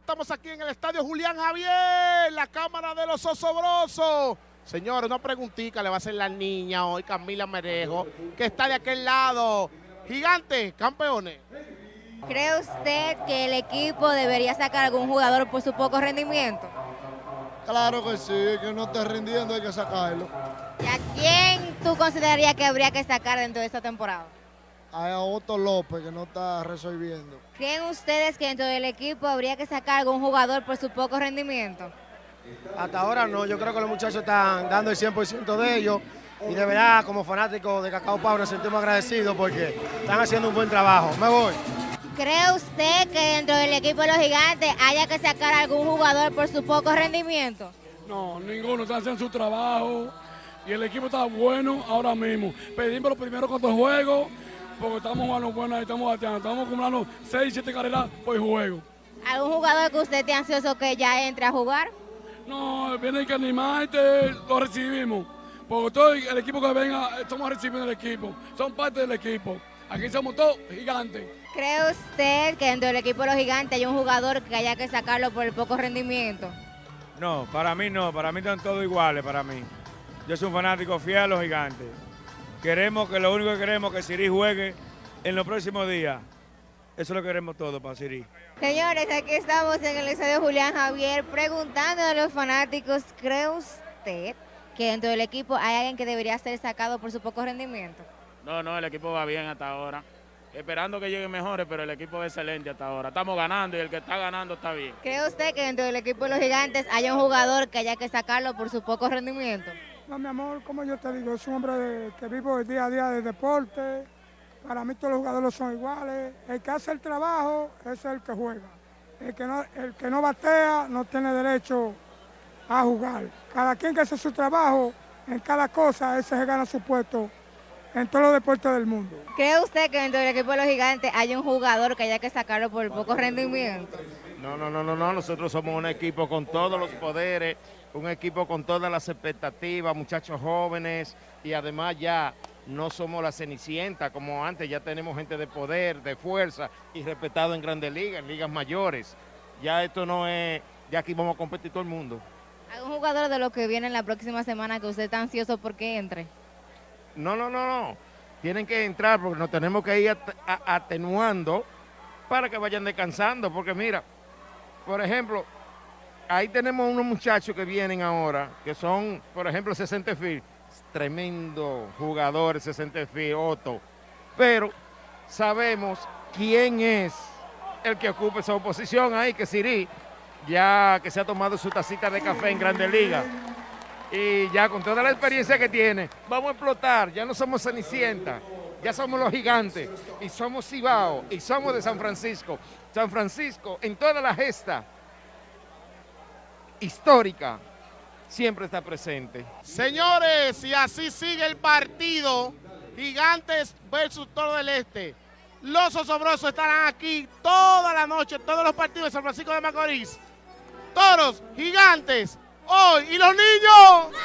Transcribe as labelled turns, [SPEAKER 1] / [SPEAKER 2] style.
[SPEAKER 1] Estamos aquí en el estadio Julián Javier, la cámara de los osobrosos. Señores, una preguntita le va a hacer la niña hoy, Camila Merejo, que está de aquel lado. Gigante, campeones.
[SPEAKER 2] ¿Cree usted que el equipo debería sacar algún jugador por su poco rendimiento?
[SPEAKER 3] Claro que sí, que no está rindiendo, hay que sacarlo.
[SPEAKER 2] ¿Y a quién tú considerarías que habría que sacar dentro de esta temporada?
[SPEAKER 3] A Otto López, que no está resolviendo.
[SPEAKER 2] ¿Creen ustedes que dentro del equipo habría que sacar algún jugador por su poco rendimiento?
[SPEAKER 4] Hasta ahora no, yo creo que los muchachos están dando el 100% de ellos y de verdad como fanático de Cacao Pau nos sentimos agradecidos porque están haciendo un buen trabajo. Me voy.
[SPEAKER 2] ¿Cree usted que dentro del equipo de los gigantes haya que sacar algún jugador por su poco rendimiento?
[SPEAKER 5] No, ninguno, están haciendo su trabajo y el equipo está bueno ahora mismo. Pedimos los primeros cuatro juegos porque estamos jugando bueno y estamos bateando. Estamos acumulando 6, 7 carreras por juego.
[SPEAKER 2] ¿Algún jugador que usted esté ansioso que ya entre a jugar?
[SPEAKER 5] No, viene que animarte, lo recibimos. Porque todo el equipo que venga, estamos recibiendo el equipo. Son parte del equipo. Aquí somos todos gigantes.
[SPEAKER 2] ¿Cree usted que dentro del equipo de los gigantes hay un jugador que haya que sacarlo por el poco rendimiento?
[SPEAKER 6] No, para mí no, para mí están todos iguales, para mí. Yo soy un fanático fiel a los gigantes. Queremos que lo único que queremos es que Siri juegue en los próximos días. Eso lo queremos todo para Siri.
[SPEAKER 2] Señores, aquí estamos en el estadio Julián Javier preguntando a los fanáticos, ¿cree usted que dentro del equipo hay alguien que debería ser sacado por su poco rendimiento?
[SPEAKER 7] No, no, el equipo va bien hasta ahora. Esperando que lleguen mejores, pero el equipo es excelente hasta ahora. Estamos ganando y el que está ganando está bien.
[SPEAKER 2] ¿Cree usted que dentro del equipo de los gigantes haya un jugador que haya que sacarlo por su poco rendimiento?
[SPEAKER 8] No, mi amor, como yo te digo, soy un hombre que vivo el día a día de deporte. Para mí todos los jugadores son iguales. El que hace el trabajo es el que juega. El que no, el que no batea no tiene derecho a jugar. Cada quien que hace su trabajo en cada cosa, ese se gana su puesto en todos los deportes del mundo.
[SPEAKER 2] ¿Cree usted que dentro del equipo de los gigantes hay un jugador que haya que sacarlo por poco rendimiento?
[SPEAKER 1] No, no, no, no, no. Nosotros somos un equipo con todos los poderes, un equipo con todas las expectativas, muchachos jóvenes y además ya no somos la cenicienta como antes, ya tenemos gente de poder, de fuerza y respetado en grandes ligas, en ligas mayores. Ya esto no es, ya aquí vamos a competir todo el mundo.
[SPEAKER 2] ¿Algún jugador de los que viene en la próxima semana que usted está ansioso porque entre?
[SPEAKER 1] No, no, no, no. Tienen que entrar porque nos tenemos que ir at- atenuando para que vayan descansando. Porque mira, por ejemplo, ahí tenemos unos muchachos que vienen ahora, que son, por ejemplo, 60 Field. Tremendo jugador 60 Field, Otto. Pero sabemos quién es el que ocupa esa oposición ahí, que Siri, ya que se ha tomado su tacita de café en Grandes Ligas y ya con toda la experiencia que tiene, vamos a explotar, ya no somos Cenicienta, ya somos los gigantes, y somos Cibao, y somos de San Francisco. San Francisco, en toda la gesta histórica, siempre está presente. Señores, y así sigue el partido, Gigantes versus Toro del Este. Los osobrosos estarán aquí toda la noche, todos los partidos de San Francisco de Macorís. Toros, gigantes, hoy, y los niños.